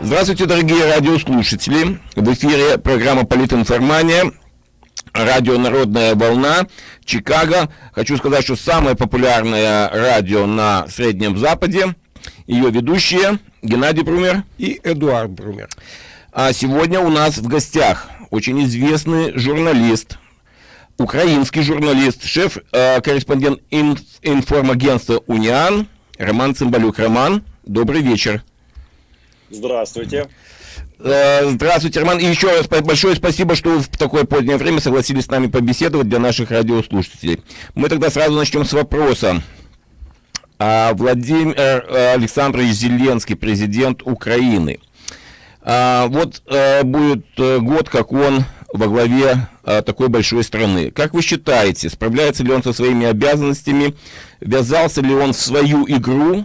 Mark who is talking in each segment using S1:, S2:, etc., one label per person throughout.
S1: Здравствуйте, дорогие радиослушатели. В эфире программа «Политинформания». Радио «Народная волна», Чикаго. Хочу сказать, что самое популярное радио на Среднем Западе. Ее ведущие Геннадий Брумер
S2: и Эдуард Брумер.
S1: А сегодня у нас в гостях очень известный журналист, украинский журналист, шеф-корреспондент э, инф информагентства «Униан» Роман Цымбалюк. Роман, добрый вечер.
S3: Здравствуйте.
S1: Э, здравствуйте, Роман. И еще раз большое спасибо, что в такое позднее время согласились с нами побеседовать для наших радиослушателей. Мы тогда сразу начнем с вопроса. А Владимир э, Александрович Зеленский, президент Украины. А, вот а, будет год, как он во главе такой большой страны. Как вы считаете, справляется ли он со своими обязанностями, ввязался ли он в свою игру,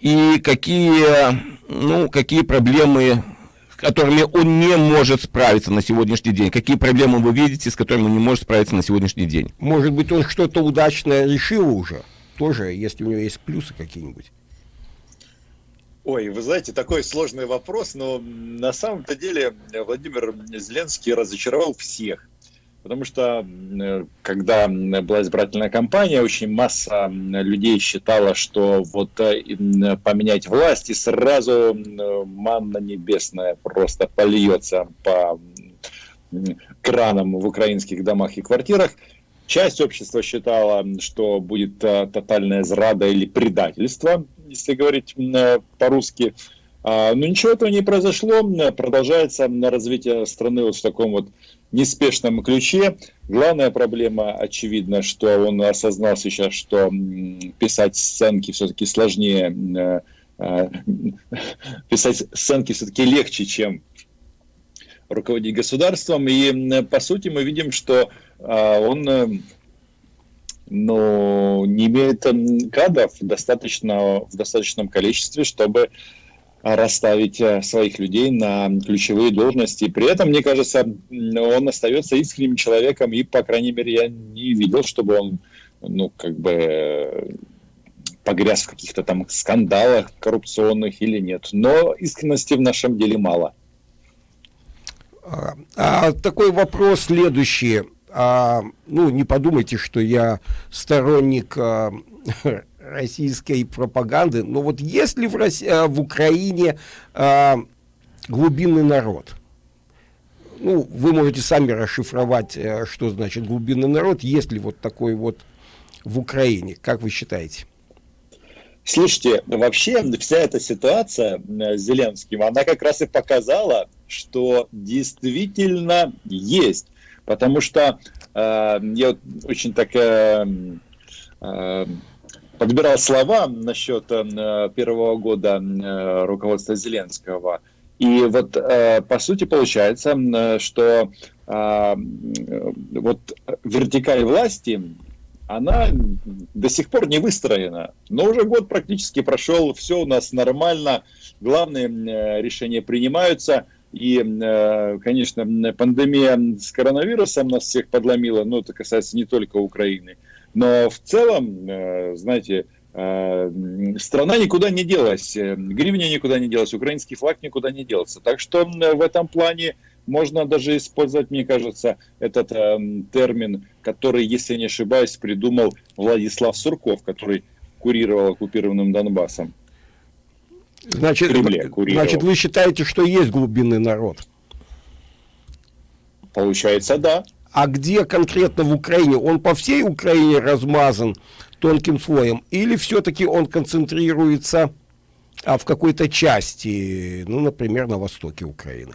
S1: и какие ну, какие проблемы, с которыми он не может справиться на сегодняшний день? Какие проблемы вы видите, с которыми он не может справиться на сегодняшний день?
S2: Может быть, он что-то удачно решил уже, тоже, если у него есть плюсы какие-нибудь.
S3: Ой, вы знаете, такой сложный вопрос, но на самом-то деле Владимир Зеленский разочаровал всех. Потому что, э, когда была избирательная кампания, очень масса людей считала, что вот э, поменять власть, и сразу манна небесная просто польется по кранам в украинских домах и квартирах. Часть общества считала, что будет э, тотальная зрада или предательство, если говорить по-русски. А, но ничего этого не произошло, продолжается развитие страны вот в таком вот неспешном ключе. Главная проблема, очевидно, что он осознал сейчас, что писать сценки все-таки сложнее, э, э, писать сценки все-таки легче, чем руководить государством. И, по сути, мы видим, что а, он э, ну, не имеет кадров достаточно, в достаточном количестве, чтобы расставить э, своих людей на ключевые должности. При этом, мне кажется, он остается искренним человеком, и, по крайней мере, я не видел, чтобы он, ну, как бы погряз в каких-то там скандалах коррупционных или нет. Но искренности в нашем деле мало.
S2: А, а такой вопрос следующий. А, ну, не подумайте, что я сторонник а, российской пропаганды. Но вот если в, России, э, в Украине э, глубинный народ, ну, вы можете сами расшифровать, э, что значит глубинный народ, есть ли вот такой вот в Украине, как вы считаете?
S3: Слушайте, вообще вся эта ситуация с Зеленским, она как раз и показала, что действительно есть. Потому что э, я очень так э, э, подбирал слова насчет э, первого года э, руководства Зеленского. И вот, э, по сути, получается, что вот вертикаль власти, она до сих пор не выстроена. Но уже год практически прошел, все у нас нормально, главные решения принимаются. И, конечно, пандемия с коронавирусом нас всех подломила, но это касается не только Украины. Но в целом, э, знаете, э, страна никуда не делась, э, гривня никуда не делась, украинский флаг никуда не делся. Так что в этом плане можно даже использовать, мне кажется, этот термин, который, если я не ошибаюсь, придумал Владислав Сурков, который курировал оккупированным Донбассом.
S2: Значит, Кремле значит, вы считаете, что есть глубинный народ?
S3: Получается, да.
S2: А где конкретно в Украине? Он по всей Украине размазан тонким слоем? Или все-таки он концентрируется а, в какой-то части, ну, например, на востоке Украины?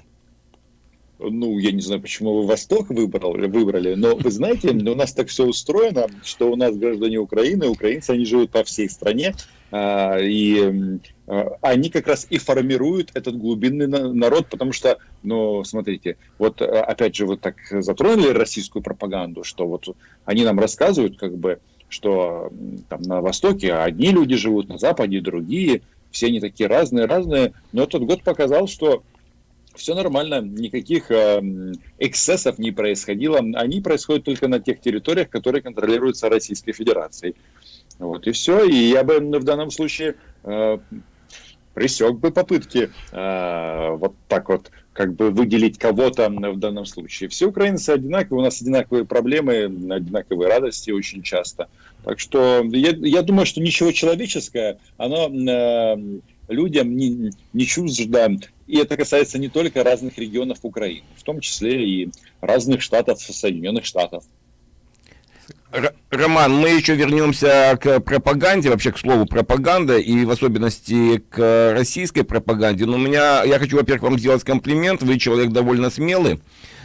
S3: ну, я не знаю, почему вы Восток выбрали, выбрали, но вы знаете, у нас так все устроено, что у нас граждане Украины, украинцы, они живут по всей стране, и а, они как раз и формируют этот глубинный народ, потому что, ну, смотрите, вот а, опять же, вот так затронули российскую пропаганду, что вот они нам рассказывают, как бы, что там на Востоке одни люди живут, на Западе другие, все они такие разные, разные, но этот год показал, что все нормально, никаких эксцессов не происходило, они происходят только на тех территориях, которые контролируются Российской Федерацией. Вот и все. И я бы в данном случае э, пресек бы попытки э, вот так вот как бы выделить кого-то в данном случае. Все украинцы одинаковые, у нас одинаковые проблемы, одинаковые радости очень часто. Так что я, я думаю, что ничего человеческое, оно э, людям не, не чуждо. И это касается не только разных регионов Украины, в том числе и разных штатов Соединенных Штатов.
S1: Роман, мы еще вернемся к пропаганде, вообще к слову пропаганда, и в особенности к российской пропаганде. Но у меня, я хочу, во-первых, вам сделать комплимент, вы человек довольно смелый.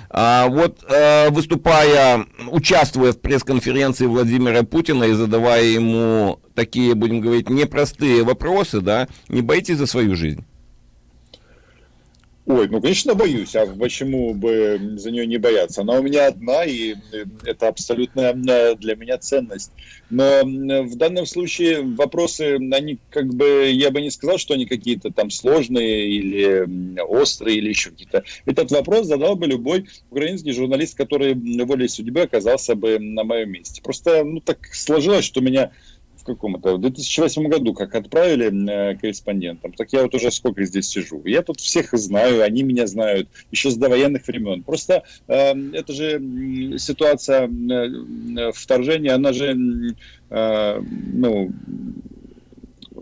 S1: А вот э, выступая, участвуя в пресс-конференции Владимира Путина и задавая ему такие, будем говорить, непростые вопросы, да, не боитесь за свою жизнь?
S3: Ой, ну, конечно, боюсь. А почему бы за нее не бояться? Она у меня одна, и это абсолютная для меня ценность. Но в данном случае вопросы, они как бы, я бы не сказал, что они какие-то там сложные или острые, или еще какие-то. Этот вопрос задал бы любой украинский журналист, который волей судьбы оказался бы на моем месте. Просто, ну, так сложилось, что меня каком это, в 2008 году, как отправили э, корреспондентам, так я вот уже сколько здесь сижу. Я тут всех знаю, они меня знают, еще с довоенных времен. Просто э, это же ситуация э, вторжения, она же э, ну,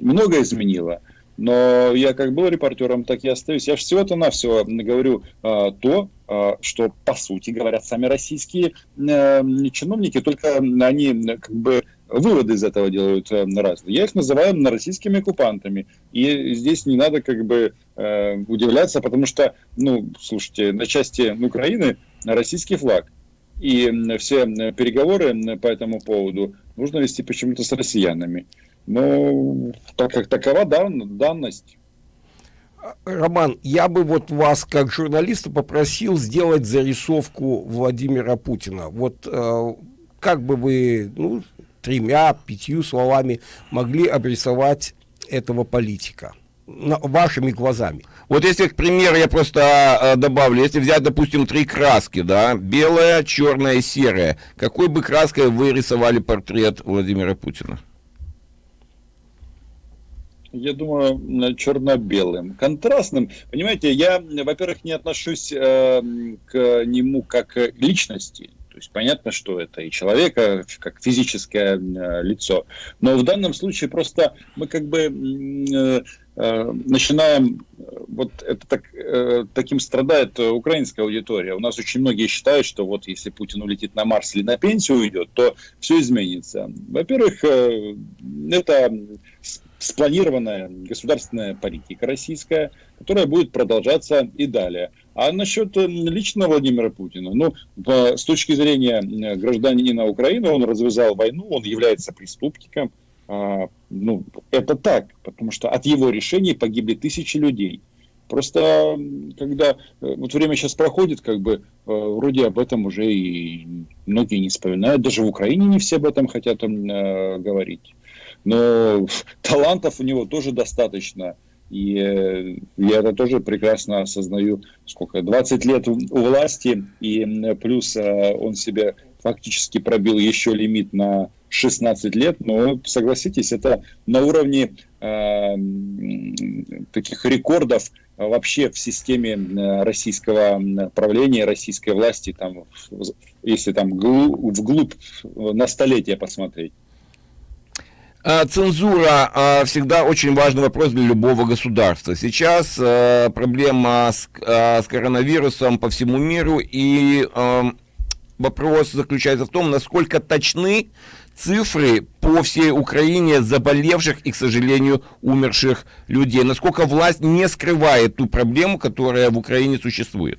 S3: много изменила. Но я как был репортером, так и остаюсь. Я же всего-то на все говорю э, то, э, что по сути говорят сами российские э, чиновники, только они как бы выводы из этого делают э, разные. Я их называю российскими оккупантами. И здесь не надо как бы э, удивляться, потому что, ну, слушайте, на части Украины российский флаг. И все переговоры по этому поводу нужно вести почему-то с россиянами. Но так как такова дан, данность.
S2: Роман, я бы вот вас, как журналиста, попросил сделать зарисовку Владимира Путина. Вот э, как бы вы, ну, тремя, пятью словами могли обрисовать этого политика? вашими глазами.
S1: Вот если, к примеру, я просто э, добавлю, если взять, допустим, три краски, да, белая, черная и серая, какой бы краской вы рисовали портрет Владимира Путина?
S3: Я думаю, черно-белым, контрастным. Понимаете, я, во-первых, не отношусь э, к нему как к личности. То есть понятно, что это и человека, как физическое э, лицо. Но в данном случае просто мы как бы э, э, начинаем, вот это так, таким страдает украинская аудитория. У нас очень многие считают, что вот если Путин улетит на Марс или на пенсию уйдет, то все изменится. Во-первых, это спланированная государственная политика российская, которая будет продолжаться и далее. А насчет э, лично Владимира Путина, ну, с точки зрения э, гражданина Украины, он развязал войну, он является преступником. А, ну, это так, потому что от его решений погибли тысячи людей. Просто когда э, вот время сейчас проходит, как бы вроде об этом уже и многие не вспоминают, даже в Украине не все об этом хотят говорить. Но талантов у него тоже достаточно. И э, я это тоже прекрасно осознаю, сколько, 20 лет у власти, и плюс э, он себе фактически пробил еще лимит на 16 лет, но согласитесь, это на уровне э, таких рекордов вообще в системе э, российского правления, российской власти, там, если там вглубь на столетие посмотреть.
S1: А, цензура а, всегда очень важный вопрос для любого государства. Сейчас а, проблема с, с коронавирусом по всему миру, и вопрос заключается в том, насколько точны цифры по всей Украине заболевших и, к сожалению, умерших людей. Насколько власть не скрывает ту проблему, которая в Украине существует.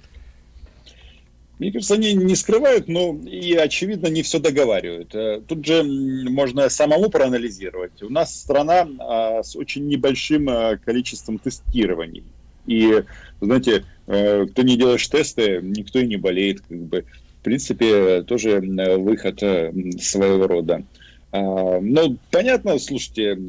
S3: Мне кажется, они не скрывают, но и, очевидно, не все договаривают. Э, тут же можно самому проанализировать. У нас страна а, с очень небольшим а, количеством тестирований. И, знаете, э, кто не делаешь тесты, никто и не болеет. Как бы. В принципе, тоже выход э, своего рода. А, но понятно, слушайте,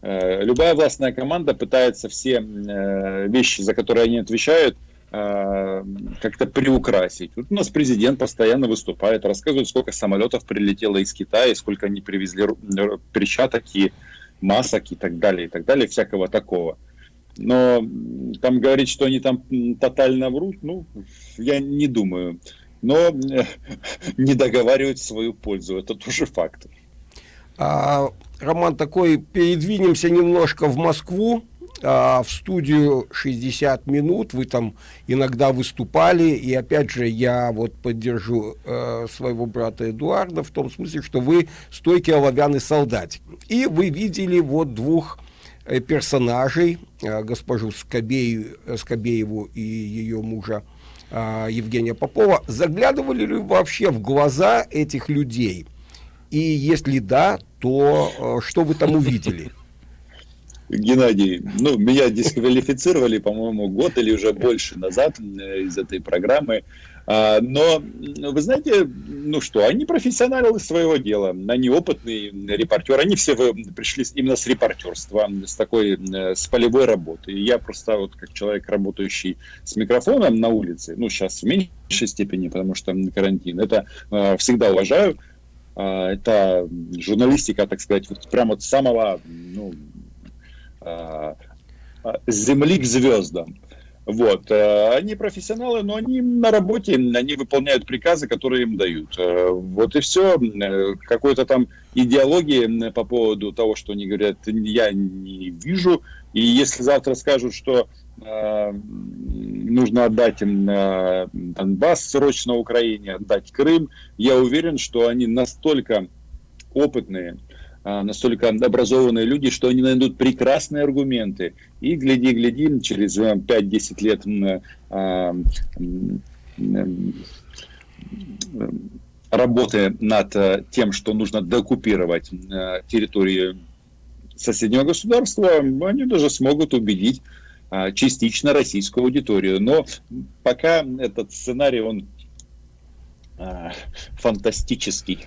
S3: любая властная команда пытается все вещи, за которые они отвечают, Э, как-то приукрасить. Вот у нас президент постоянно выступает, рассказывает, сколько самолетов прилетело из Китая, сколько они привезли перчаток и масок и так далее, и так далее, всякого такого. Но там говорить, что они там тотально врут, ну, я не думаю. Но не договаривать в свою пользу, это тоже факт.
S2: А, Роман, такой, передвинемся немножко в Москву, в студию 60 минут, вы там иногда выступали, и опять же я вот поддержу э, своего брата Эдуарда в том смысле, что вы стойкий оловянный солдатик. И вы видели вот двух э, персонажей, э, госпожу Скобею, Скобееву и ее мужа э, Евгения Попова. Заглядывали ли вообще в глаза этих людей? И если да, то э, что вы там увидели?
S3: Геннадий, ну, меня дисквалифицировали, по-моему, год или уже больше назад из этой программы. А, но, вы знаете, ну что, они профессионалы своего дела, они опытные репортеры, они все пришли именно с репортерства, с такой, с полевой работы. И я просто вот как человек, работающий с микрофоном на улице, ну, сейчас в меньшей степени, потому что карантин, это всегда уважаю, а, это журналистика, так сказать, вот прямо от самого ну, а, а, земли к звездам. Вот. Э, они профессионалы, но они на работе, они выполняют приказы, которые им дают. Э, вот и все. Э, какой-то там идеологии по поводу того, что они говорят, я не вижу. И если завтра скажут, что э, нужно отдать им э, Донбасс срочно Украине, отдать Крым, я уверен, что они настолько опытные, э, настолько образованные люди, что они найдут прекрасные аргументы. И гляди-гляди, через 5-10 лет э, работы над тем, что нужно докупировать территорию соседнего государства, они даже смогут убедить а, частично российскую аудиторию. Но пока этот сценарий, он а, фантастический.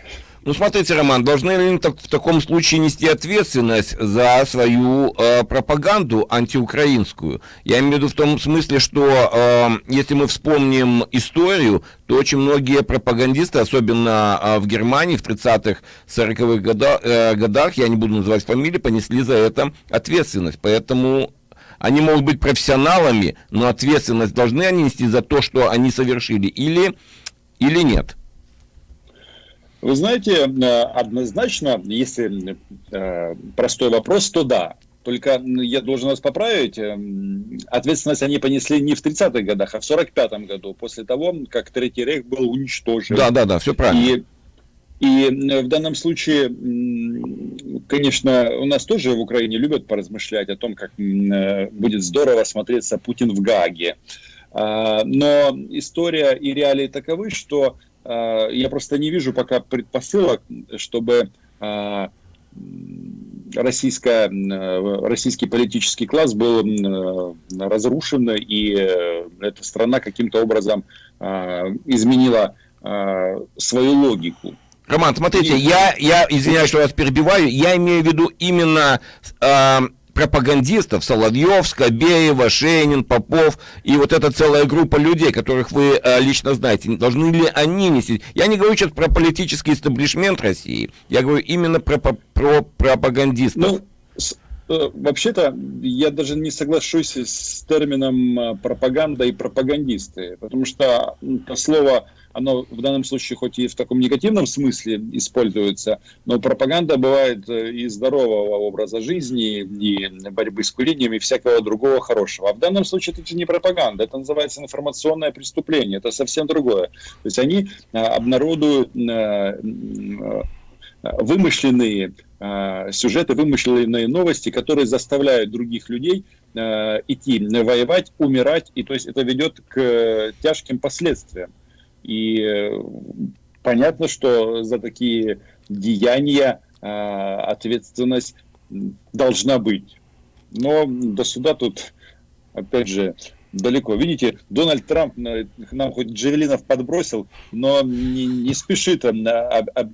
S1: Ну, смотрите, Роман, должны ли так, в таком случае нести ответственность за свою э, пропаганду антиукраинскую? Я имею в виду в том смысле, что э, если мы вспомним историю, то очень многие пропагандисты, особенно э, в Германии в 30-х, 40-х года, э, годах, я не буду называть фамилии, понесли за это ответственность. Поэтому они могут быть профессионалами, но ответственность должны они нести за то, что они совершили, или, или нет?
S3: Вы знаете, э, однозначно, если э, простой вопрос, то да. Только я должен вас поправить, э, ответственность они понесли не в 30-х годах, а в 45-м году, после того, как Третий Рейх был уничтожен.
S1: Да, да, да, все правильно.
S3: И, и в данном случае, конечно, у нас тоже в Украине любят поразмышлять о том, как будет здорово смотреться Путин в Гаге. А, но история и реалии таковы, что я просто не вижу пока предпосылок, чтобы а, российская, российский политический класс был разрушен, и э, эта страна каким-то образом а, изменила свою логику.
S1: Роман, смотрите, я, я извиняюсь, что вас перебиваю, я имею в виду именно пропагандистов, Соловьев, Скобеева, Шейнин, Попов и вот эта целая группа людей, которых вы э, лично знаете, должны ли они нести? Я не говорю сейчас про политический истеблишмент России, я говорю именно про, про, про пропагандистов. Ну,
S3: э, Вообще-то я даже не соглашусь с термином э, пропаганда и пропагандисты, потому что это слово оно в данном случае хоть и в таком негативном смысле используется, но пропаганда бывает э, и здорового образа жизни, и борьбы с курением, и всякого другого хорошего. А в данном случае это не пропаганда, это называется информационное преступление, это совсем другое. То есть они э, обнародуют э, вымышленные сюжеты, вымышленные новости, которые заставляют других людей идти воевать, умирать, и то есть это ведет к тяжким последствиям. И э, понятно, что за такие деяния э, ответственность должна быть. Но до суда тут, опять же, далеко. Видите, Дональд Трамп э, нам хоть Джевелинов подбросил, но не, не спешит об, об,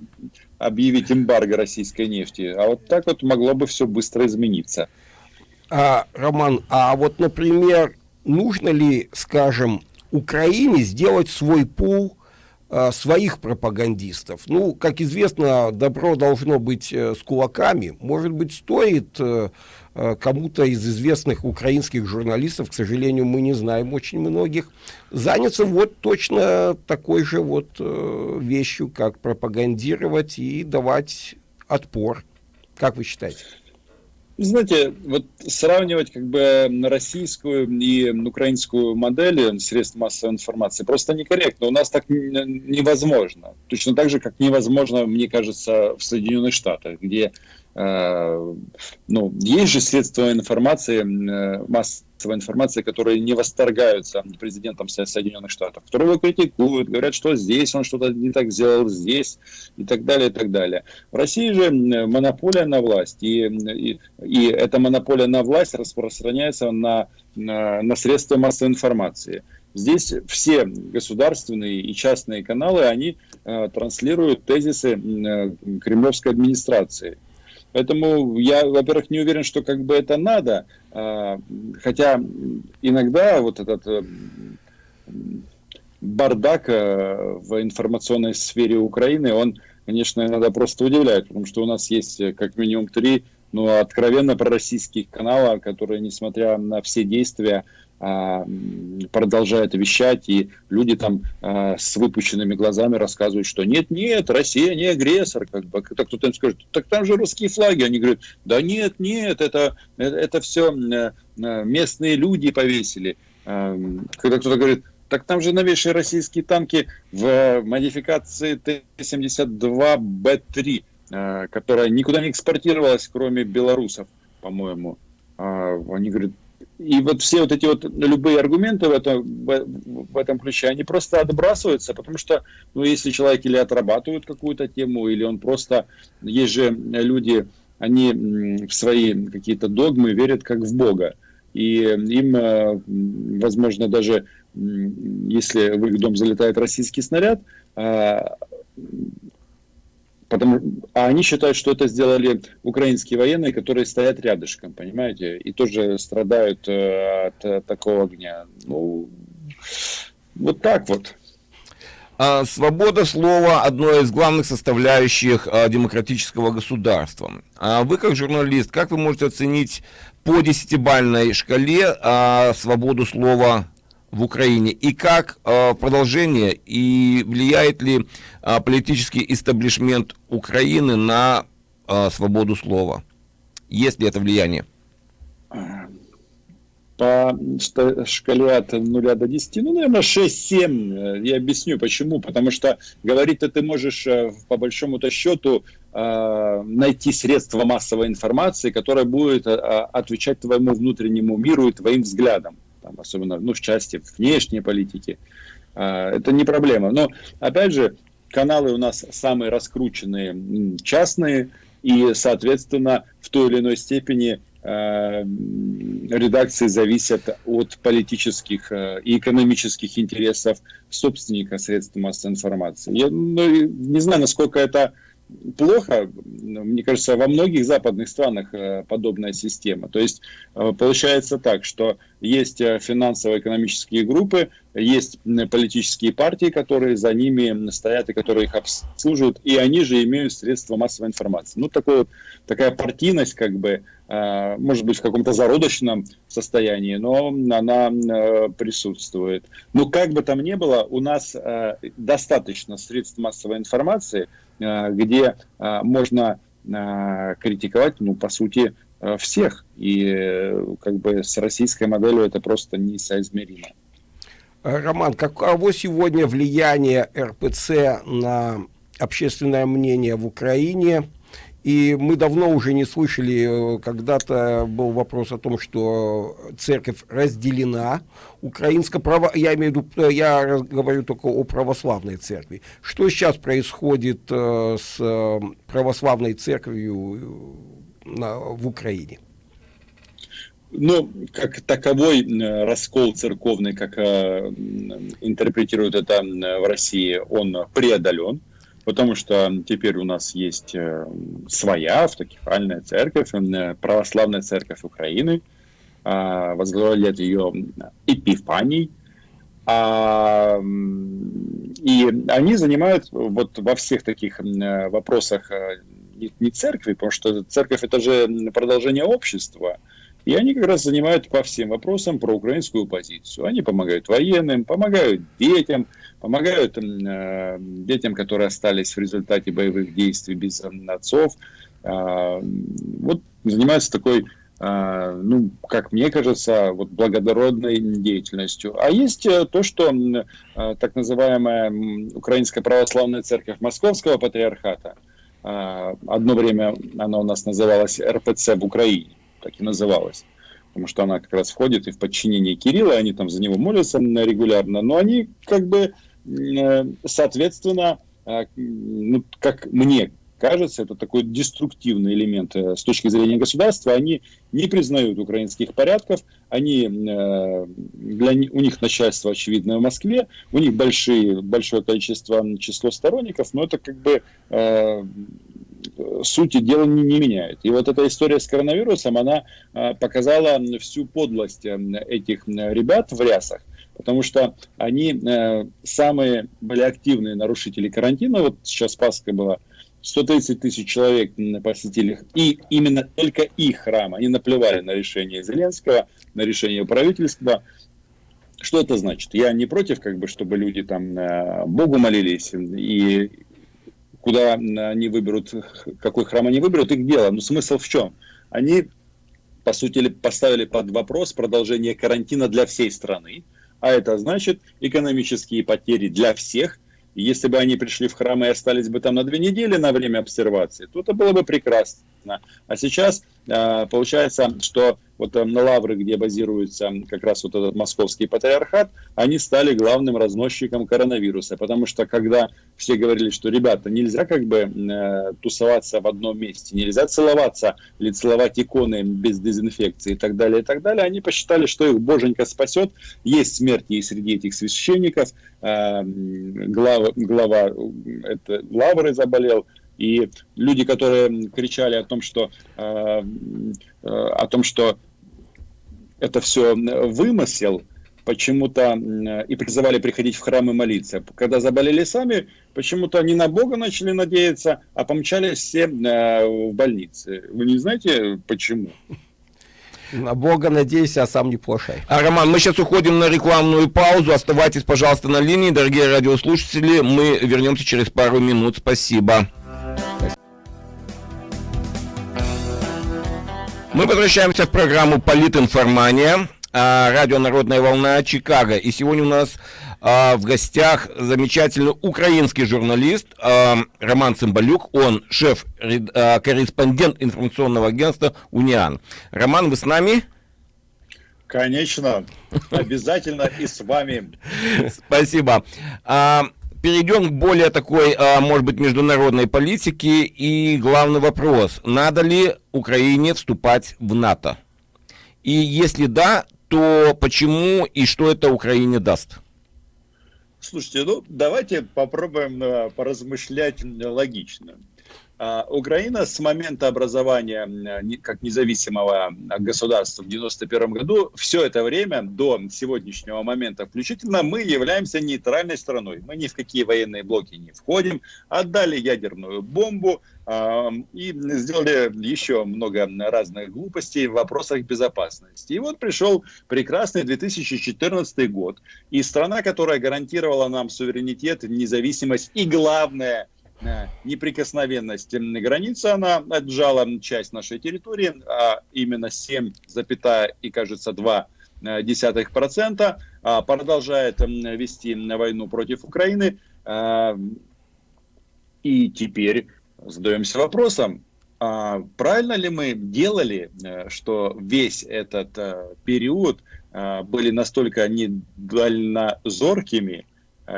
S3: объявить эмбарго российской нефти. А вот так вот могло бы все быстро измениться.
S2: А, Роман, а вот, например, нужно ли, скажем, Украине сделать свой пул э, своих пропагандистов. Ну, как известно, добро должно быть э, с кулаками. Может быть, стоит э, э, кому-то из известных украинских журналистов, к сожалению, мы не знаем очень многих, заняться вот точно такой же вот э, вещью, как пропагандировать и давать отпор. Как вы считаете?
S3: Знаете, вот сравнивать как бы российскую и украинскую модели средств массовой информации просто некорректно. У нас так невозможно. Точно так же, как невозможно, мне кажется, в Соединенных Штатах, где ну, есть же средства информации, э, масс массовой информации, которые не восторгаются президентом Соединенных Штатов, которые его критикуют, говорят, что здесь он что-то не так сделал, здесь и так далее, и так далее. В России же монополия на власть, и, и, и эта монополия на власть распространяется на, на, на средства массовой информации. Здесь все государственные и частные каналы, они э, транслируют тезисы э, кремлевской администрации. Поэтому я, во-первых, не уверен, что как бы это надо, а, хотя иногда вот этот э, бардак э, в информационной сфере Украины, он, конечно, иногда просто удивляет, потому что у нас есть э, как минимум три ну, откровенно пророссийских канала, которые, несмотря на все действия, продолжает вещать, и люди там а, с выпущенными глазами рассказывают, что нет, нет, Россия не агрессор, как бы, так кто-то им скажет, так там же русские флаги, они говорят, да нет, нет, это, это все э, э, местные люди повесили. А, когда кто-то говорит, так там же новейшие российские танки в модификации Т-72Б3, которая никуда не экспортировалась, кроме белорусов, по-моему. Они говорят, и вот все вот эти вот любые аргументы в этом, в этом ключе, они просто отбрасываются, потому что, ну, если человек или отрабатывает какую-то тему, или он просто, есть же люди, они в свои какие-то догмы верят как в Бога. И им, э, возможно, даже если в их дом залетает российский снаряд, а, Потому, а они считают, что это сделали украинские военные, которые стоят рядышком, понимаете, и тоже страдают э, от э, такого огня. Ну, вот так вот.
S1: А, свобода слова – одно из главных составляющих а, демократического государства. А вы, как журналист, как вы можете оценить по десятибальной шкале свободу слова в Украине и как э, продолжение и влияет ли э, политический истеблишмент Украины на э, свободу слова? Есть ли это влияние?
S3: По шкале от 0 до 10, ну, наверное, 6-7. Я объясню почему. Потому что говорить-то ты можешь, э, по большому-то счету, э, найти средства массовой информации, которое будет э, отвечать твоему внутреннему миру и твоим взглядам там, особенно ну, в части внешней политики. А, это не проблема. Но, опять же, каналы у нас самые раскрученные частные, и, соответственно, в той или иной степени а, редакции зависят от политических а, и экономических интересов собственника средств массовой информации. Я ну, не знаю, насколько это плохо, мне кажется, во многих западных странах э, подобная система. То есть э, получается так, что есть э, финансово-экономические группы, есть политические партии, которые за ними стоят и которые их обслуживают, и они же имеют средства массовой информации. Ну, такой, такая партийность, как бы, может быть, в каком-то зародочном состоянии, но она присутствует. Но как бы там ни было, у нас достаточно средств массовой информации, где э, можно э, критиковать, ну, по сути, всех. И как бы с российской моделью это просто несоизмеримо.
S2: Роман, каково сегодня влияние РПЦ на общественное мнение в Украине? И мы давно уже не слышали, э, когда-то был вопрос о том, что церковь разделена, украинско право, я имею в виду, э, я говорю только о православной церкви. Что сейчас происходит э, с православной церковью в Украине?
S3: Ну, как таковой раскол церковный, как интерпретируют это в России, он преодолен потому что теперь у нас есть э, своя автокефальная церковь, э, православная церковь Украины, а, возглавляет ее Эпифаний, А, и они занимают вот во всех таких вопросах не, не церкви, потому что церковь это же продолжение общества, и они как раз занимают по всем вопросам про украинскую позицию. Они помогают военным, помогают детям, помогают э, детям, которые остались в результате боевых действий без отцов. Э, вот занимаются такой, э, ну, как мне кажется, вот благородной деятельностью. А есть э, то, что э, так называемая Украинская православная церковь Московского патриархата, э, одно время она у нас называлась РПЦ в Украине так и называлась. Потому что она как раз входит и в подчинение Кирилла, они там за него молятся регулярно, но они как бы, э, соответственно, э, ну, как мне кажется, это такой деструктивный элемент э, с точки зрения государства. Они не признают украинских порядков, они, для, у них начальство очевидное в Москве, у них большие, большое количество, число сторонников, но это как бы сути дела не, не меняет. И вот эта история с коронавирусом, она а, показала всю подлость э, этих ребят в рясах, потому что они э, самые были активные нарушители карантина. Вот сейчас Пасха была, 130 тысяч человек посетили и именно только их храм. Они наплевали на решение Зеленского, на решение правительства. Что это значит? Я не против, как бы, чтобы люди там э, Богу молились и куда они выберут, какой храм они выберут, их дело. Но смысл в чем? Они, по сути, поставили под вопрос продолжение карантина для всей страны, а это значит экономические потери для всех. Если бы они пришли в храм и остались бы там на две недели на время обсервации, то это было бы прекрасно. А сейчас а, получается, что вот на Лавры, где базируется как раз вот этот московский патриархат, они стали главным разносчиком коронавируса, потому что когда все говорили, что ребята, нельзя как бы э, тусоваться в одном месте, нельзя целоваться или целовать иконы без дезинфекции и так далее, и так далее, они посчитали, что их боженька спасет, есть смерти и среди этих священников, э, глава, глава это, Лавры заболел, и люди, которые кричали о том, что, э, э, о том, что это все вымысел, почему-то и призывали приходить в храм и молиться. Когда заболели сами, почему-то не на Бога начали надеяться, а помчались все э, в больницы. Вы не знаете почему?
S2: На Бога надейся, а сам не плашай.
S1: А, Роман, мы сейчас уходим на рекламную паузу. Оставайтесь, пожалуйста, на линии, дорогие радиослушатели. Мы вернемся через пару минут. Спасибо. Мы возвращаемся в программу «Политинформания». А, радио «Народная волна» Чикаго. И сегодня у нас а, в гостях замечательный украинский журналист а, Роман Цымбалюк. Он шеф-корреспондент информационного агентства «Униан». Роман, вы с нами?
S3: Конечно, обязательно и с вами.
S1: Спасибо перейдем к более такой, а, может быть, международной политике. И главный вопрос, надо ли Украине вступать в НАТО? И если да, то почему и что это Украине даст?
S3: Слушайте, ну давайте попробуем э, поразмышлять логично. А, Украина с момента образования как независимого государства в 1991 году, все это время, до сегодняшнего момента включительно, мы являемся нейтральной страной. Мы ни в какие военные блоки не входим, отдали ядерную бомбу э, и сделали еще много разных глупостей в вопросах безопасности. И вот пришел прекрасный 2014 год, и страна, которая гарантировала нам суверенитет, независимость и, главное – неприкосновенность границы, она отжала часть нашей территории, а именно 7, и, кажется, 2 э, десятых процента, а, продолжает вести войну против Украины. А, и теперь задаемся вопросом, а правильно ли мы делали, э, что весь этот э, период были настолько недальнозоркими,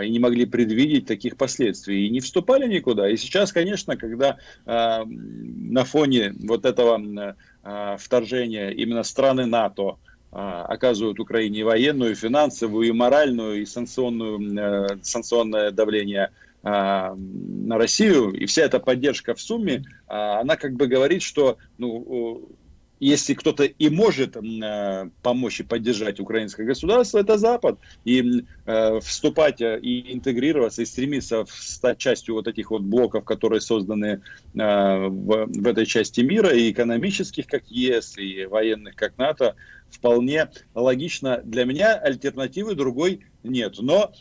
S3: и не могли предвидеть таких последствий, и не вступали никуда. И сейчас, конечно, когда э, на фоне вот этого э, вторжения именно страны НАТО э, оказывают Украине военную, финансовую, и моральную, и санкционную, э, санкционное давление э, на Россию, и вся эта поддержка в сумме, э, она как бы говорит, что ну, если кто-то и может э, помочь и поддержать украинское государство, это Запад. И э, вступать э, и интегрироваться, и стремиться стать частью вот этих вот блоков, которые созданы э, в, в этой части мира, и экономических, как ЕС, и военных, как НАТО, вполне логично. Для меня альтернативы другой нет. Но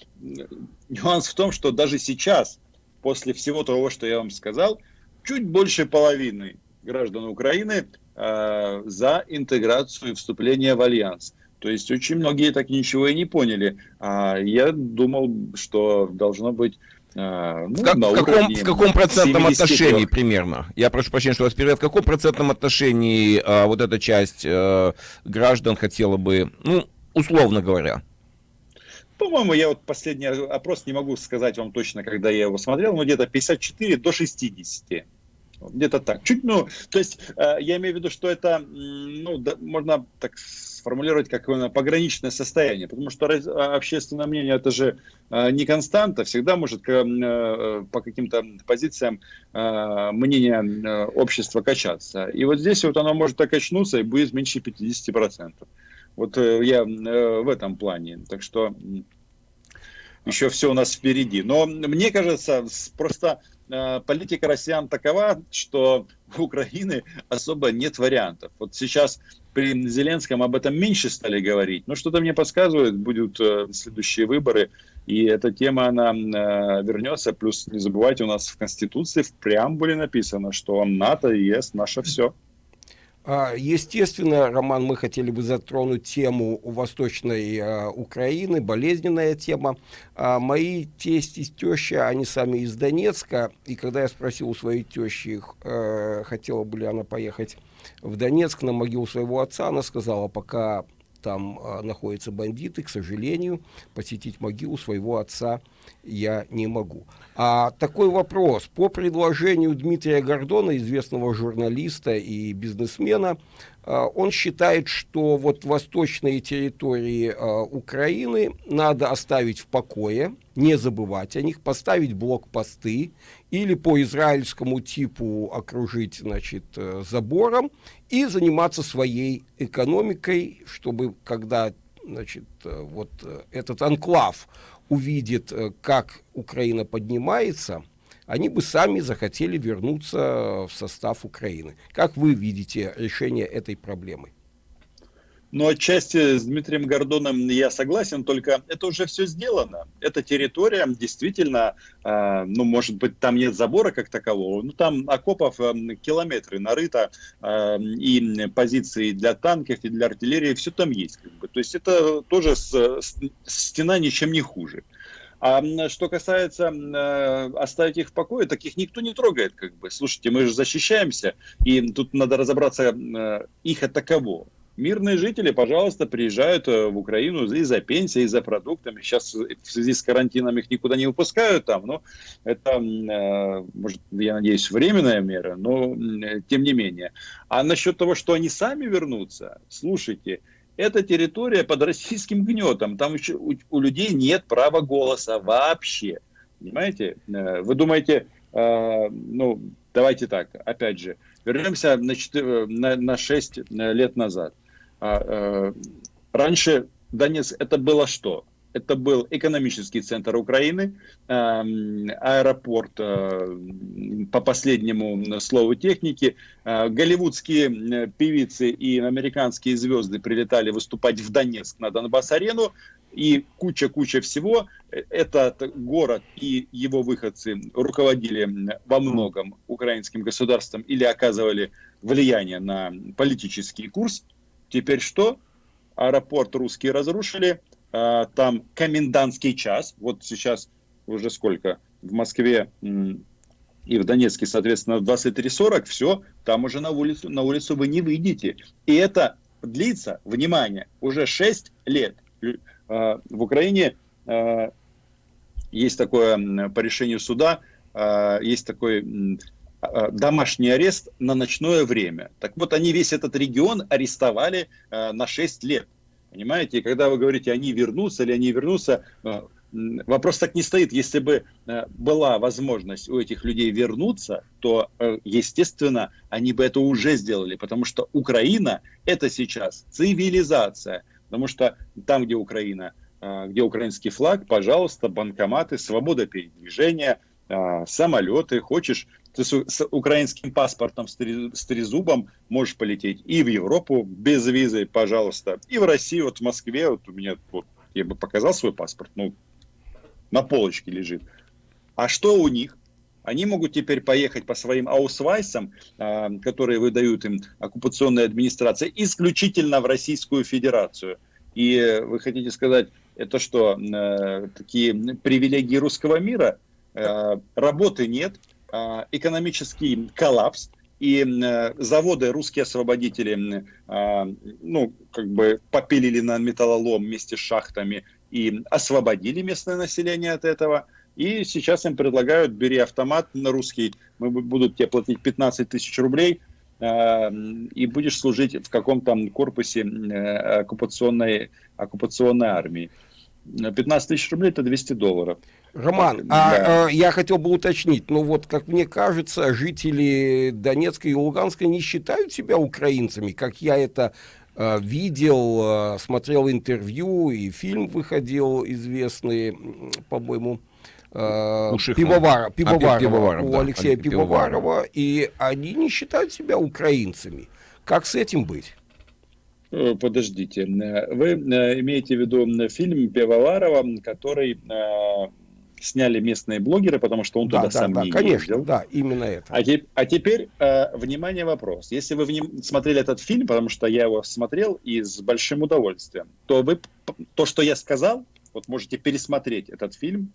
S3: нюанс в том, что даже сейчас, после всего того, что я вам сказал, чуть больше половины граждан Украины э, за интеграцию и вступление в альянс. То есть очень многие так ничего и не поняли. А я думал, что должно быть
S1: э, ну, в, как, в, каком, в каком процентном 73. отношении примерно? Я прошу прощения, что вас перевел. В каком процентном отношении а, вот эта часть а, граждан хотела бы, ну, условно говоря?
S3: По-моему, я вот последний опрос не могу сказать вам точно, когда я его смотрел, но где-то 54 до 60. Где-то так. Чуть, ну, то есть э, я имею в виду, что это, ну, да, можно так сформулировать как пограничное состояние, потому что а, общественное мнение это же э, не константа, всегда может э, по каким-то позициям мнение общества качаться. И вот здесь вот оно может так качнуться и будет меньше 50%. Вот я в этом плане. Так что еще все у нас впереди. Но мне кажется, просто Э, политика россиян такова, что у Украины особо нет вариантов. Вот сейчас при Зеленском об этом меньше стали говорить, но что-то мне подсказывает, будут э, следующие выборы, и эта тема, она э, вернется. Плюс не забывайте, у нас в Конституции в преамбуле написано, что НАТО и ЕС наше все.
S2: А, естественно, Роман, мы хотели бы затронуть тему Восточной а, Украины, болезненная тема. А, мои тесть и теща, они сами из Донецка, и когда я спросил у своей тещи, хотела бы ли она поехать в Донецк на могилу своего отца, она сказала, пока там а, находятся бандиты, к сожалению, посетить могилу своего отца я не могу. А такой вопрос. По предложению Дмитрия Гордона, известного журналиста и бизнесмена, он считает, что вот восточные территории а, Украины надо оставить в покое, не забывать о них, поставить блокпосты или по израильскому типу окружить значит, э, забором и заниматься своей экономикой, чтобы когда значит, э, вот э, этот анклав увидит, как Украина поднимается, они бы сами захотели вернуться в состав Украины. Как вы видите решение этой проблемы?
S3: Но отчасти с Дмитрием Гордоном я согласен, только это уже все сделано. Эта территория действительно, э, ну, может быть, там нет забора как такового, но там окопов э, километры нарыто, э, и позиции для танков, и для артиллерии, все там есть. Как бы. То есть это тоже с, с, стена ничем не хуже. А что касается э, оставить их в покое, таких никто не трогает. Как бы. Слушайте, мы же защищаемся, и тут надо разобраться, э, их это кого мирные жители, пожалуйста, приезжают э, в Украину и за пенсией, и за продуктами. Сейчас в связи с карантином их никуда не выпускают там, но это, может, я надеюсь, временная мера, но тем не менее. А насчет того, что они сами вернутся, слушайте, эта территория под российским гнетом, там еще у, у людей нет права голоса вообще. Понимаете? Э, вы думаете, ну, давайте так, опять же, вернемся на, 4, на, на 6 лет назад. А, э, раньше Донецк это было что? Это был экономический центр Украины, эм, аэропорт, э, по последнему слову техники. Э, голливудские певицы и американские звезды прилетали выступать в Донецк на Донбасс-арену. И куча-куча всего. Этот город и его выходцы руководили во многом украинским государством или оказывали влияние на политический курс Теперь что? Аэропорт русские разрушили, а, там комендантский час, вот сейчас уже сколько, в Москве и в Донецке, соответственно, 23.40, все, там уже на улицу, на улицу вы не выйдете. И это длится, внимание, уже 6 лет. А, в Украине а, есть такое по решению суда, есть такой домашний арест на ночное время. Так вот, они весь этот регион арестовали на 6 лет. Понимаете, и когда вы говорите, они вернутся или они вернутся, э, вопрос так не стоит. Если бы э, была возможность у этих людей вернуться, то, э, естественно, они бы это уже сделали, потому что Украина – это сейчас цивилизация. Потому что там, где Украина, где украинский флаг, пожалуйста, банкоматы, свобода передвижения, самолеты. Хочешь, ты с украинским паспортом, с трезубом можешь полететь и в Европу без визы, пожалуйста, и в Россию, вот в Москве, вот у меня, вот, я бы показал свой паспорт, ну, на полочке лежит. А что у них? Они могут теперь поехать по своим аусвайсам, а, которые выдают им оккупационная администрация, исключительно в Российскую Федерацию. И вы хотите сказать, это что, э, такие привилегии русского мира? Э, работы нет, экономический коллапс, и э, заводы русские освободители, а, ну, как бы попилили на металлолом вместе с шахтами, и освободили местное население от этого. И сейчас им предлагают, бери автомат на русский, мы будут тебе платить 15 тысяч рублей, э, и будешь служить в каком-то корпусе э, оккупационной, оккупационной армии. 15 тысяч рублей это 200 долларов.
S2: Роман, да. а, я хотел бы уточнить, ну вот, как мне кажется, жители Донецка и Луганска не считают себя украинцами, как я это Э, видел, э, смотрел интервью, и фильм выходил известный, по-моему, э, Пивовара, Пивоварова, а, Пивоваров, у да, Алексея Пивоварова, и они не считают себя украинцами. Как с этим быть?
S3: Подождите, вы имеете в виду фильм Пивоварова, который сняли местные блогеры, потому что он да, туда да, сам
S2: да,
S3: не
S2: конечно,
S3: ездил.
S2: да, именно это.
S3: А, те, а теперь, э, внимание, вопрос. Если вы вним, смотрели этот фильм, потому что я его смотрел и с большим удовольствием, то вы, то, что я сказал, вот можете пересмотреть этот фильм,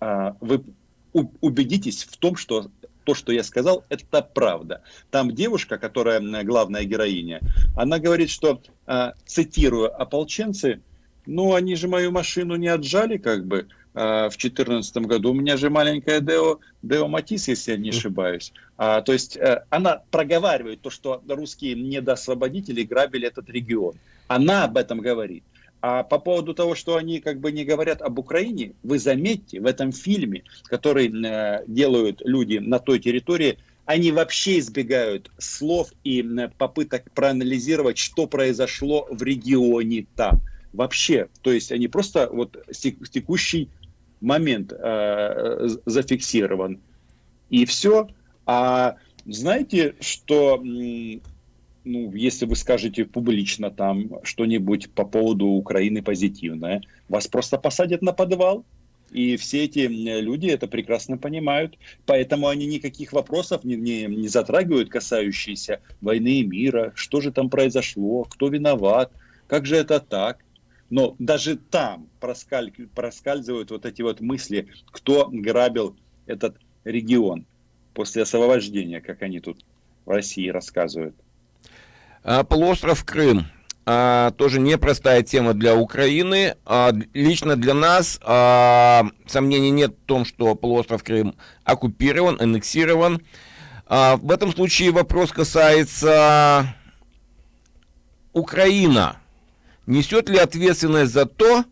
S3: э, вы убедитесь в том, что то, что я сказал, это правда. Там девушка, которая главная героиня, она говорит, что, э, цитирую, ополченцы, ну, они же мою машину не отжали, как бы, Э, в 2014 году. У меня же маленькая Део, Део Матис, если я не ошибаюсь. А, то есть а, она проговаривает то, что русские недоосвободители грабили этот регион. Она об этом говорит. А по поводу того, что они как бы не говорят об Украине, вы заметьте, в этом фильме, который э, делают люди на той территории, они вообще избегают слов и попыток проанализировать, что произошло в регионе там. Вообще, то есть они просто вот текущий момент э, зафиксирован. И все. А знаете, что, ну, если вы скажете публично там что-нибудь по поводу Украины позитивное, вас просто посадят на подвал. И все эти люди это прекрасно понимают. Поэтому они никаких вопросов не, не, не затрагивают, касающиеся войны и мира. Что же там произошло? Кто виноват? Как же это так? Но даже там проскаль, проскальзывают вот эти вот мысли, кто грабил этот регион после освобождения, как они тут в России рассказывают.
S1: А, полуостров Крым. А, тоже непростая тема для Украины. А, лично для нас а, сомнений нет в том, что полуостров Крым оккупирован, аннексирован. А, в этом случае вопрос касается Украина несет ли ответственность за то,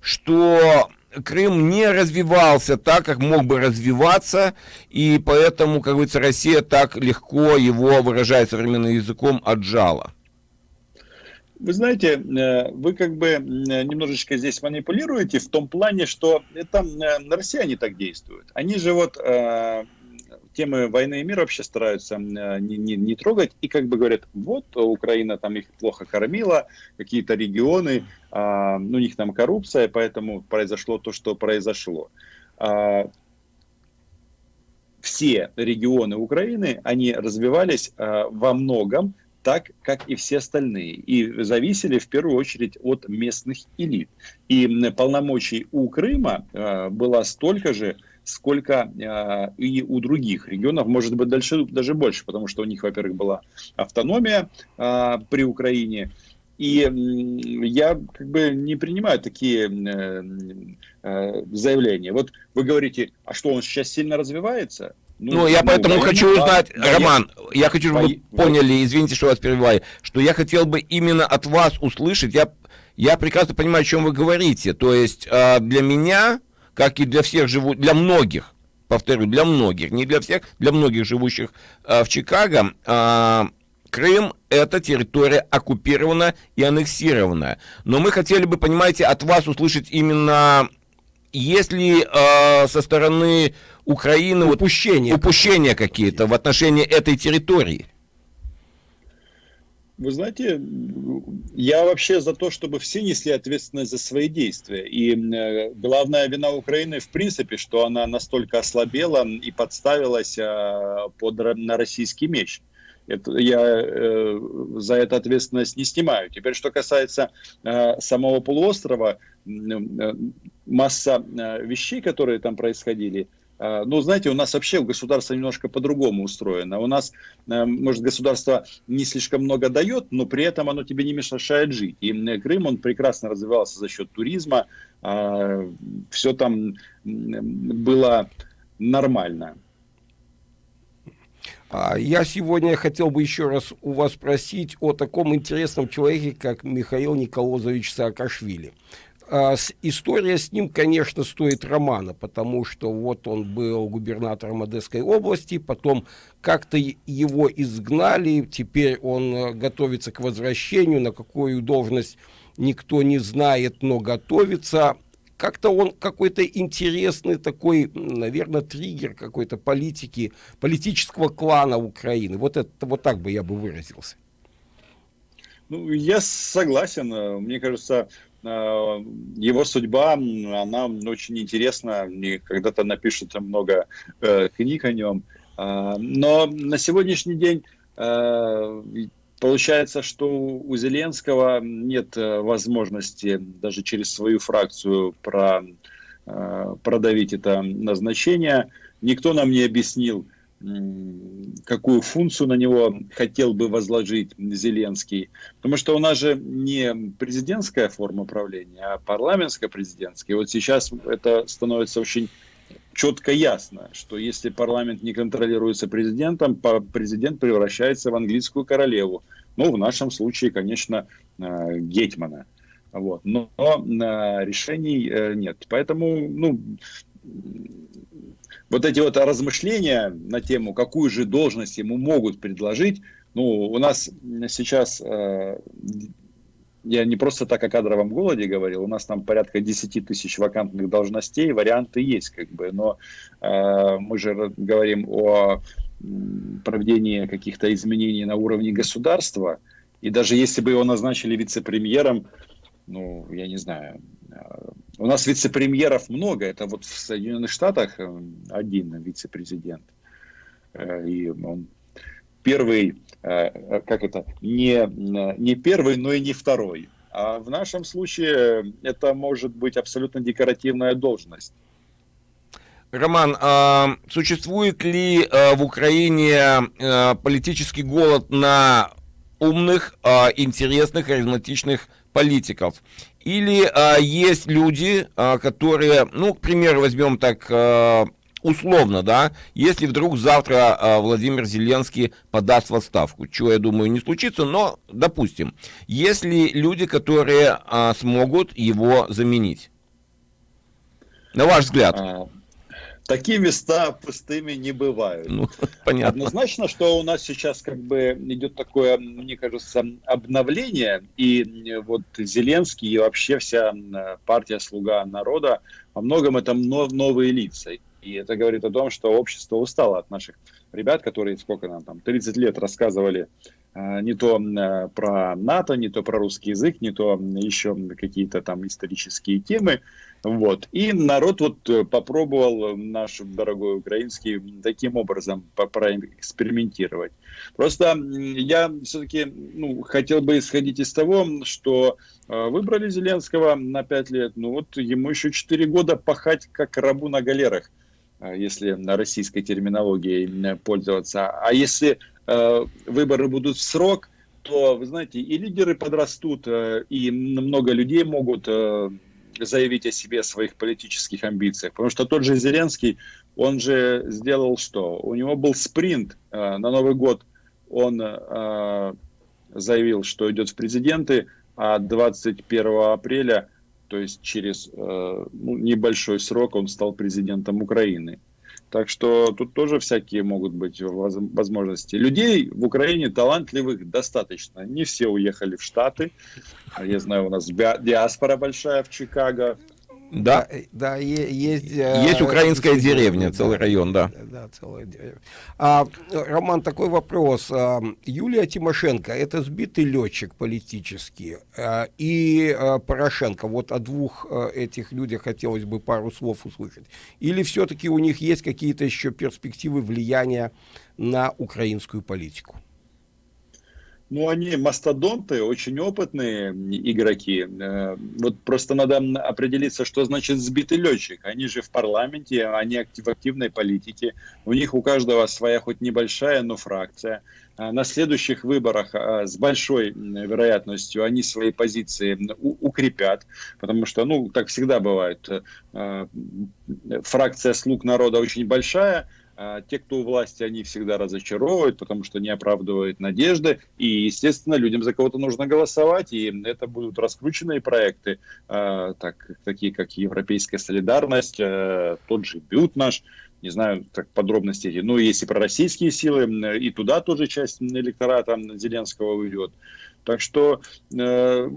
S1: что Крым не развивался так, как мог бы развиваться, и поэтому, как говорится, Россия так легко его, выражая современным языком, отжала?
S3: Вы знаете, э, вы как бы немножечко здесь манипулируете в том плане, что это э, россияне так действуют. Они же вот э, темы войны и мира вообще стараются э, не, не, не трогать. И как бы говорят, вот Украина там их плохо кормила, какие-то регионы, а, ну, у них там коррупция, поэтому произошло то, что произошло. А, все регионы Украины, они развивались а, во многом так, как и все остальные, и зависели в первую очередь от местных элит. И полномочий у Крыма а, было столько же, сколько э, и у других регионов, может быть, дальше, даже больше, потому что у них, во-первых, была автономия э, при Украине, и я как бы не принимаю такие э, э, заявления. Вот вы говорите, а что он сейчас сильно развивается?
S1: Ну, ну я ну, поэтому хочу узнать, да, Роман, я, я хочу, чтобы вы поняли, извините, что вас перебиваю, что я хотел бы именно от вас услышать, я, я прекрасно понимаю, о чем вы говорите, то есть э, для меня, как и для всех живут, для многих, повторю, для многих, не для всех, для многих живущих э, в Чикаго, э, Крым – это территория оккупированная и аннексированная. Но мы хотели бы, понимаете, от вас услышать именно, если э, со стороны Украины упущения, вот, упущения какие-то в отношении этой территории.
S3: Вы знаете, я вообще за то, чтобы все несли ответственность за свои действия. И э, главная вина Украины, в принципе, что она настолько ослабела и подставилась э, под на российский меч. Это, я э, за это ответственность не снимаю. Теперь, что касается э, самого полуострова, э, масса э, вещей, которые там происходили, ну, знаете, у нас вообще государство немножко по-другому устроено. У нас, э, может, государство не слишком много дает, но при этом оно тебе не мешает жить. И Крым, он прекрасно развивался за счет туризма, э, все там было нормально.
S2: А я сегодня хотел бы еще раз у вас спросить о таком интересном человеке, как Михаил Николозович Саакашвили. А, с, история с ним, конечно, стоит романа, потому что вот он был губернатором Одесской области, потом как-то его изгнали, теперь он э, готовится к возвращению, на какую должность никто не знает, но готовится как-то он какой-то интересный такой, наверное, триггер какой-то политики, политического клана Украины. Вот это вот так бы я бы выразился.
S3: Ну, я согласен. Мне кажется, его судьба, она очень интересна. Мне когда-то напишут много э, книг о нем. А, но на сегодняшний день э, Получается, что у Зеленского нет э, возможности даже через свою фракцию про, продавить это назначение. Никто нам не объяснил, какую функцию на него хотел бы возложить Зеленский. Потому что у нас же не президентская форма правления, а парламентско-президентская. И вот сейчас это становится очень четко ясно, что если парламент не контролируется президентом, президент превращается в английскую королеву. Ну, в нашем случае, конечно, э, Гетмана. Вот. Но э, решений э, нет. Поэтому, ну, вот эти вот размышления на тему, какую же должность ему могут предложить, ну, у нас сейчас я не просто так о кадровом голоде говорил, у нас там порядка 10 тысяч вакантных должностей, варианты есть, как бы, но э, мы же говорим о проведении каких-то изменений на уровне государства, и даже если бы его назначили вице-премьером, ну, я не знаю, э, у нас вице-премьеров много, это вот в Соединенных Штатах э, один вице-президент, э, и он первый, э, как это, не, не первый, но и не второй. А в нашем случае это может быть абсолютно декоративная должность.
S1: Роман, а существует ли в Украине политический голод на умных, а, интересных, харизматичных политиков? Или а, есть люди, а, которые, ну, к примеру, возьмем так а, условно, да, если вдруг завтра э, Владимир Зеленский подаст в отставку, чего, я думаю, не случится, но, допустим, если люди, которые э, смогут его заменить, на ваш взгляд? А,
S3: такие места пустыми не бывают. Ну, понятно. Однозначно, что у нас сейчас как бы идет такое, мне кажется, обновление, и вот Зеленский и вообще вся партия «Слуга народа» во многом это новые лица. И это говорит о том, что общество устало от наших ребят, которые сколько нам там, 30 лет рассказывали э, не то э, про НАТО, не то про русский язык, не то еще какие-то там исторические темы. Вот. И народ вот э, попробовал наш дорогой украинский таким образом проэкспериментировать. Просто я все-таки ну, хотел бы исходить из того, что выбрали Зеленского на 5 лет, ну вот ему еще 4 года пахать как рабу на галерах. А, если на российской терминологии пользоваться. А если э, выборы будут в срок, то, вы знаете, и лидеры подрастут, э, и много людей могут э, заявить о себе, о своих политических амбициях. Потому что тот же Зеленский, он же сделал что? У него был спринт на Новый год. Он заявил, что идет в президенты, а 21 апреля, то есть через ну, небольшой срок, он стал президентом Украины. Так что тут тоже всякие могут быть возможности. Людей в Украине талантливых достаточно. Не все уехали в Штаты. Я знаю, у нас диаспора большая в Чикаго.
S1: Да, да, есть... Есть э, украинская деревня, целый район, да. Да, целая
S2: деревня. А, Роман, такой вопрос. А, Юлия Тимошенко, это сбитый летчик политический, а, и Порошенко, вот о двух этих людях хотелось бы пару слов услышать. Или все-таки у них есть какие-то еще перспективы влияния на украинскую политику?
S3: Ну, они мастодонты, очень опытные игроки. Э, вот просто надо определиться, что значит сбитый летчик. Они же в парламенте, они в активной политике. У них у каждого своя хоть небольшая, но фракция. А на следующих выборах а, с большой вероятностью они свои позиции укрепят, потому что, ну, так всегда бывает, э, фракция слуг народа очень большая, те, кто у власти, они всегда разочаровывают, потому что не оправдывают надежды. И, естественно, людям за кого-то нужно голосовать, и это будут раскрученные проекты, а, так, такие как Европейская солидарность, а, тот же Бют наш, не знаю так подробностей, ну, есть и пророссийские силы, и туда тоже часть электората Зеленского уйдет. Так что э,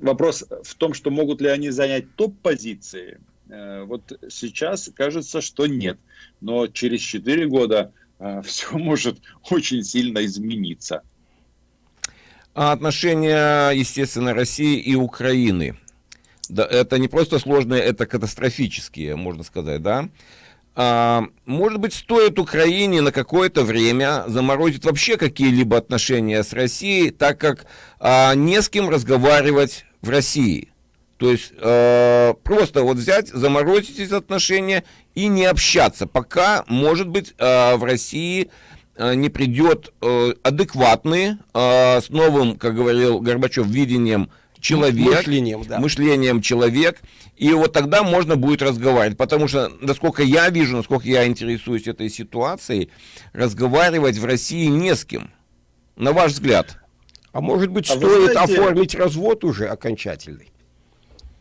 S3: вопрос в том, что могут ли они занять топ-позиции, вот сейчас кажется, что нет. Но через 4 года э, все может очень сильно измениться.
S1: А отношения, естественно, России и Украины. Да, это не просто сложные, это катастрофические, можно сказать, да? А, может быть, стоит Украине на какое-то время заморозить вообще какие-либо отношения с Россией, так как а, не с кем разговаривать в России. То есть э, просто вот взять, заморозить эти отношения и не общаться, пока, может быть, э, в России э, не придет э, адекватный, э, с новым, как говорил Горбачев, видением человек, мышлением, да. мышлением человек, и вот тогда можно будет разговаривать, потому что, насколько я вижу, насколько я интересуюсь этой ситуацией, разговаривать в России не с кем, на ваш взгляд.
S2: А может быть, а стоит знаете... оформить развод уже окончательный?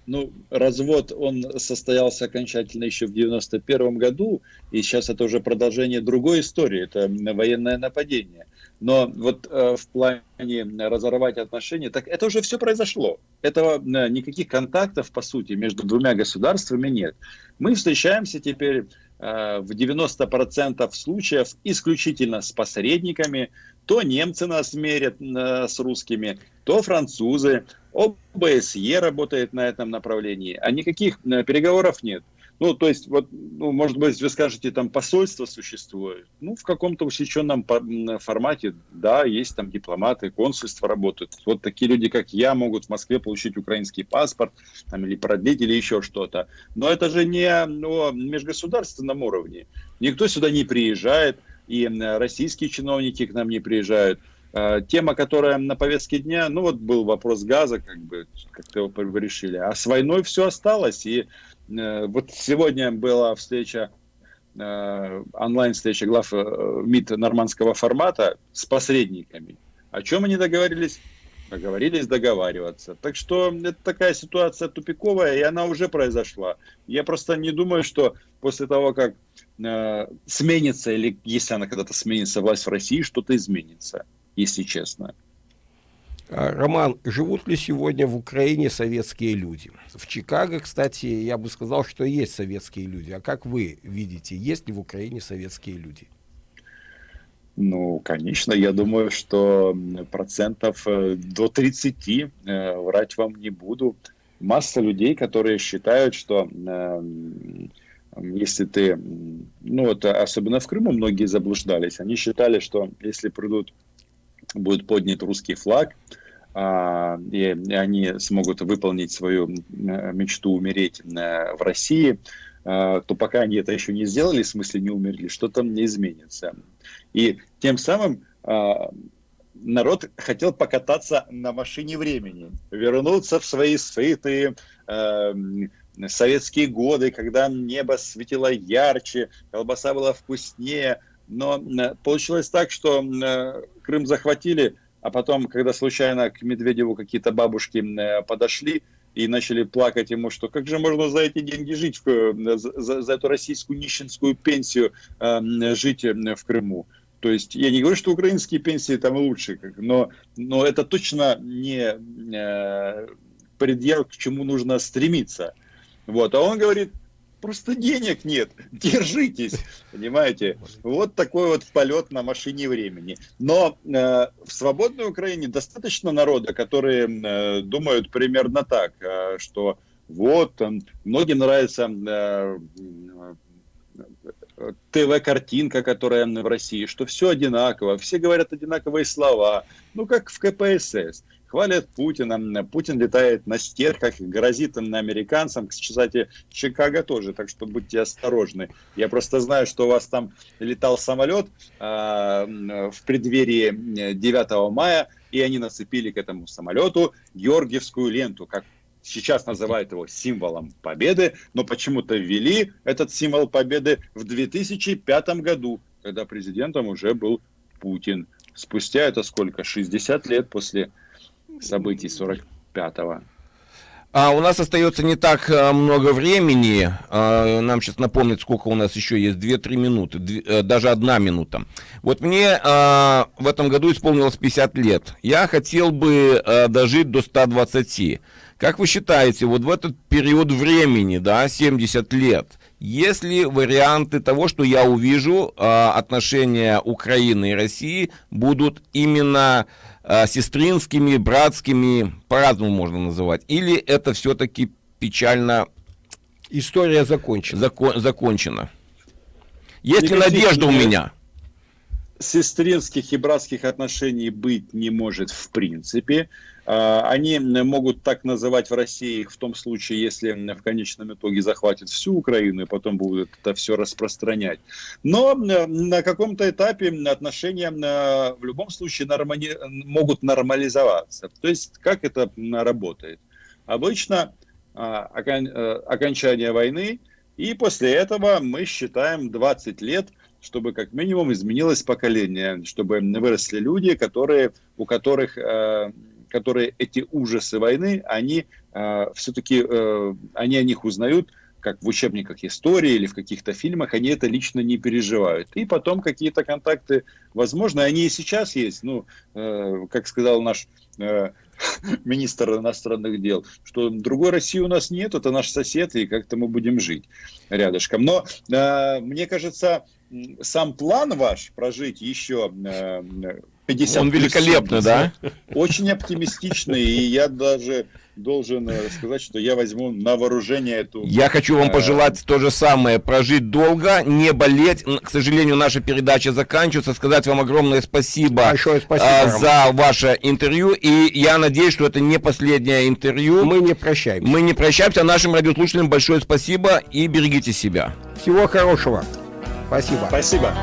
S3: Ну, развод, он состоялся окончательно еще в 91 году, и сейчас это уже продолжение другой истории, это военное нападение. Но вот э, в плане разорвать отношения, так это уже все произошло. Этого э, никаких контактов, по сути, между двумя государствами нет. Мы встречаемся теперь э, в 90% случаев исключительно с посредниками, то немцы нас мерят э, с русскими, то французы. ОБСЕ работает на этом направлении, а никаких э, переговоров нет. Ну, то есть, вот, ну, может быть, вы скажете, там посольство существует. Ну, в каком-то усеченном формате, да, есть там дипломаты, консульства работают. Вот такие люди, как я, могут в Москве получить украинский паспорт, там, или продлить, или еще что-то. Но это же не ну, межгосударственном уровне. Никто сюда не приезжает и российские чиновники к нам не приезжают. А, тема, которая на повестке дня, ну вот был вопрос газа, как бы, как-то его решили. А с войной все осталось. И э, вот сегодня была встреча, э, онлайн-встреча глав э, МИД нормандского формата с посредниками. О чем они договорились? Договорились договариваться. Так что это такая ситуация тупиковая, и она уже произошла. Я просто не думаю, что после того, как э, сменится, или если она когда-то сменится, власть в России, что-то изменится, если честно.
S2: А, Роман, живут ли сегодня в Украине советские люди? В Чикаго, кстати, я бы сказал, что есть советские люди. А как вы видите, есть ли в Украине советские люди?
S3: Ну, конечно, я думаю, что процентов э, до 30, э, врать вам не буду. Масса людей, которые считают, что если ты, ну вот особенно в Крыму многие заблуждались, они считали, что если придут, будет поднят русский флаг, а, и они смогут выполнить свою мечту умереть в России, то пока они это еще не сделали, в смысле не умерли, что-то не изменится. И тем самым а, народ хотел покататься на машине времени, вернуться в свои сытые, э, советские годы, когда небо светило ярче, колбаса была вкуснее, но получилось так, что Крым захватили, а потом, когда случайно к Медведеву какие-то бабушки подошли, и начали плакать ему, что как же можно за эти деньги жить, за, за эту российскую нищенскую пенсию э, жить в Крыму. То есть я не говорю, что украинские пенсии там лучше, но, но это точно не э, предел, к чему нужно стремиться. Вот. А он говорит, просто денег нет, держитесь, понимаете? Вот такой вот полет на машине времени. Но э, в свободной Украине достаточно народа, которые э, думают примерно так, э, что вот, э, многим нравится э, ТВ-картинка, которая в России, что все одинаково, все говорят одинаковые слова, ну как в КПСС. Хвалят Путина, Путин летает на стерхах, грозит им на американцам, кстати, Чикаго тоже, так что будьте осторожны. Я просто знаю, что у вас там летал самолет э, в преддверии 9 мая, и они нацепили к этому самолету Георгиевскую ленту, как сейчас называют его символом победы, но почему-то ввели этот символ победы в 2005 году, когда президентом уже был Путин. Спустя это сколько? 60 лет после событий 45-го.
S1: А у нас остается не так а, много времени. А, нам сейчас напомнить, сколько у нас еще есть. 2-3 минуты, 2, э, даже одна минута. Вот мне а, в этом году исполнилось 50 лет. Я хотел бы а, дожить до 120. Как вы считаете, вот в этот период времени, да, 70 лет, есть ли варианты того, что я увижу, а, отношения Украины и России будут именно а, сестринскими, братскими, по-разному можно называть, или это все-таки печально...
S2: История закончена.
S1: Закон, закончена. Есть ли надежда у меня?
S3: Сестринских и братских отношений быть не может в принципе. А, они могут так называть в России в том случае, если в конечном итоге захватят всю Украину и потом будут это все распространять. Но на каком-то этапе отношения в любом случае нормали... могут нормализоваться. То есть как это работает? Обычно а, э, окончание войны, и после этого мы считаем 20 лет, чтобы как минимум изменилось поколение, чтобы выросли люди, которые, у которых э, которые эти ужасы войны, они э, все-таки, э, они о них узнают, как в учебниках истории или в каких-то фильмах, они это лично не переживают. И потом какие-то контакты, возможно, они и сейчас есть. Ну, э, как сказал наш э, министр иностранных дел, что другой России у нас нет, это наш сосед, и как-то мы будем жить рядышком. Но э, мне кажется, сам план ваш прожить еще э,
S1: 50 Он великолепный, да?
S3: Очень оптимистичный, и я даже должен э, сказать, что я возьму на вооружение эту...
S1: Я хочу вам э, пожелать то же самое, прожить долго, не болеть. К сожалению, наша передача заканчивается. Сказать вам огромное спасибо, Большое спасибо а, за ваше интервью. И я надеюсь, что это не последнее интервью.
S2: Мы не прощаемся.
S1: Мы не прощаемся. Нашим радиослушателям большое спасибо и берегите себя.
S2: Всего хорошего. Спасибо.
S3: Спасибо.